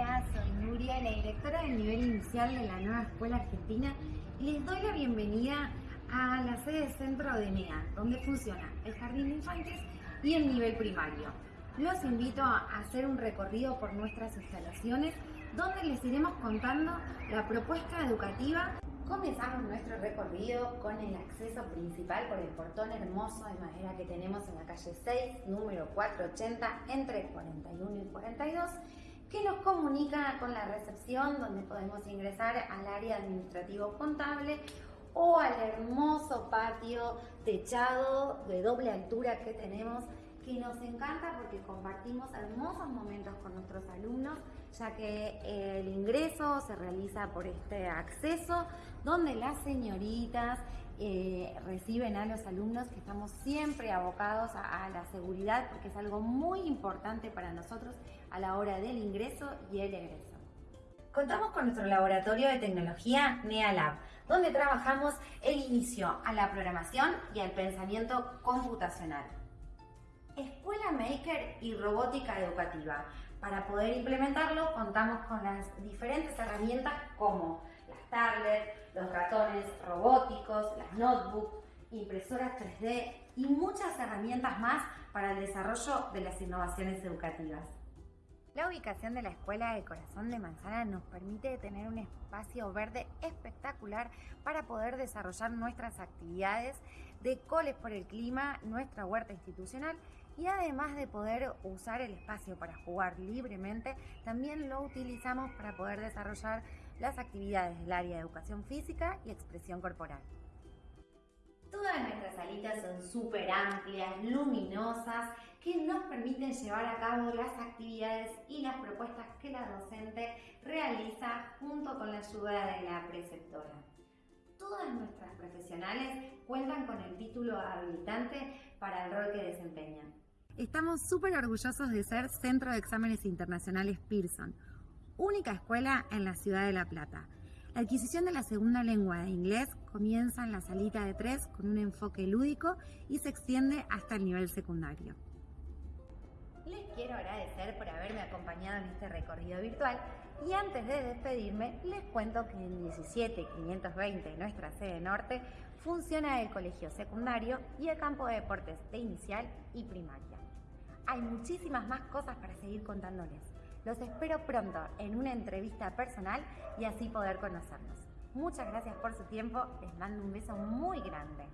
Hola, soy Nuria, la directora del nivel inicial de la nueva Escuela Argentina y les doy la bienvenida a la sede centro de NEA, donde funciona el Jardín de Infantes y el nivel primario. Los invito a hacer un recorrido por nuestras instalaciones donde les iremos contando la propuesta educativa. Comenzamos nuestro recorrido con el acceso principal por el portón hermoso de madera que tenemos en la calle 6, número 480, entre 41 y 42 que nos comunica con la recepción donde podemos ingresar al área administrativo contable o al hermoso patio techado de doble altura que tenemos que nos encanta porque compartimos hermosos momentos con nuestros alumnos, ya que el ingreso se realiza por este acceso, donde las señoritas eh, reciben a los alumnos que estamos siempre abocados a, a, la seguridad, porque es algo muy importante para nosotros a la hora del ingreso y el egreso. Contamos con nuestro laboratorio de tecnología NeaLab, donde trabajamos el inicio a la programación y al pensamiento computacional. Escuela Maker y robótica educativa. Para poder implementarlo contamos con las diferentes herramientas como las tablets, los ratones robóticos, las notebooks, impresoras 3D y muchas herramientas más para el desarrollo de las innovaciones educativas. La ubicación de la Escuela de Corazón de Manzana nos permite tener un espacio verde espectacular para poder desarrollar nuestras actividades de coles por el clima, nuestra huerta institucional y además de poder usar el espacio para jugar libremente, también lo utilizamos para poder desarrollar las actividades del área de educación física y expresión corporal. Todas nuestras salitas son súper amplias, luminosas, que nos permiten llevar a cabo las actividades y las propuestas que la docente realiza junto con la ayuda de la preceptora. Todas nuestras profesionales cuentan con el título habilitante para el rol que desempeñan. Estamos súper orgullosos de ser Centro de Exámenes Internacionales Pearson, única escuela en la ciudad de La Plata. La adquisición de la segunda lengua de inglés comienza en la salita de tres con un enfoque lúdico y se extiende hasta el nivel secundario. Les quiero agradecer por haberme acompañado en este recorrido virtual y antes de despedirme les cuento que en 17520, nuestra sede norte, funciona el colegio secundario y el campo de deportes de inicial y primaria. Hay muchísimas más cosas para seguir contándoles. Los espero pronto en una entrevista personal y así poder conocernos. Muchas gracias por su tiempo, les mando un beso muy grande.